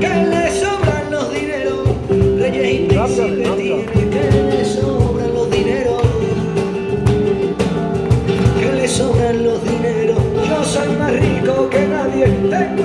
que le sobran los dineros. Reyes y tiene, que le sobran los dineros. Que le sobran los dineros. Yo soy más rico que nadie.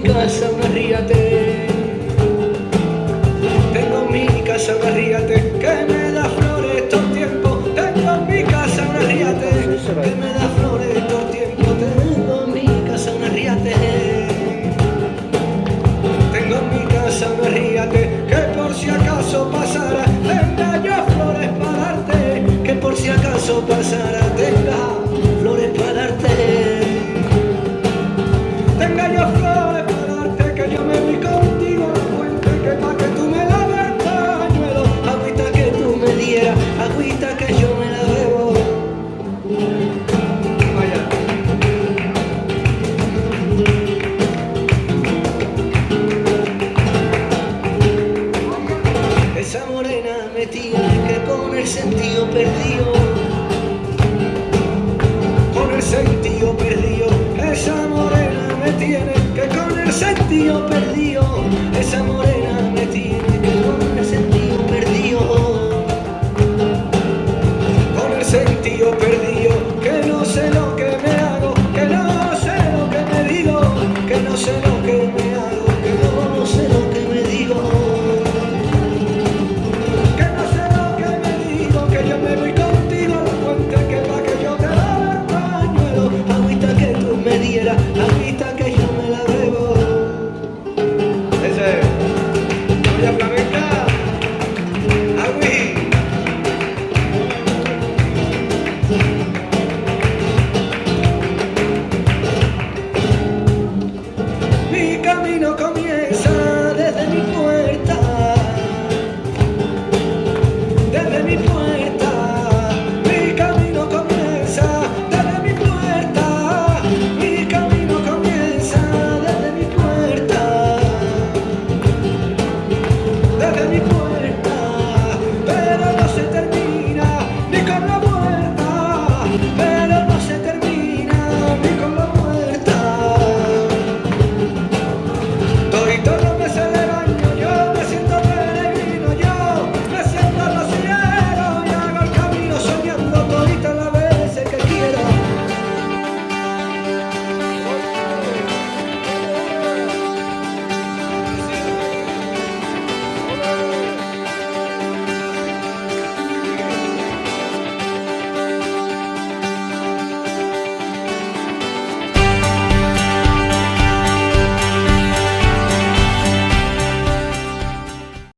Mi casa una ríate Tengo en mi casa una ríate Que me da flores todo el tiempo Tengo en mi casa una ríate Que me da flores todo el tiempo Tengo en mi casa una ríate Tengo en mi casa una ríate Que por si acaso pasara Tendrá yo flores para darte Que por si acaso pasara esa morena me tiene que con el sentido perdido, con el sentido perdido. Yeah.